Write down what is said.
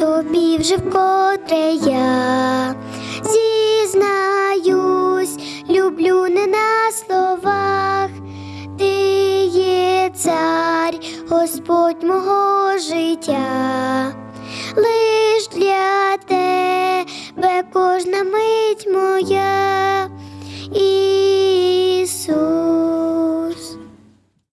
Тобі вже вкотре я зізнаюсь, люблю не на словах, ти є цар, Господь мого життя, лиш для тебе кожна мить моя.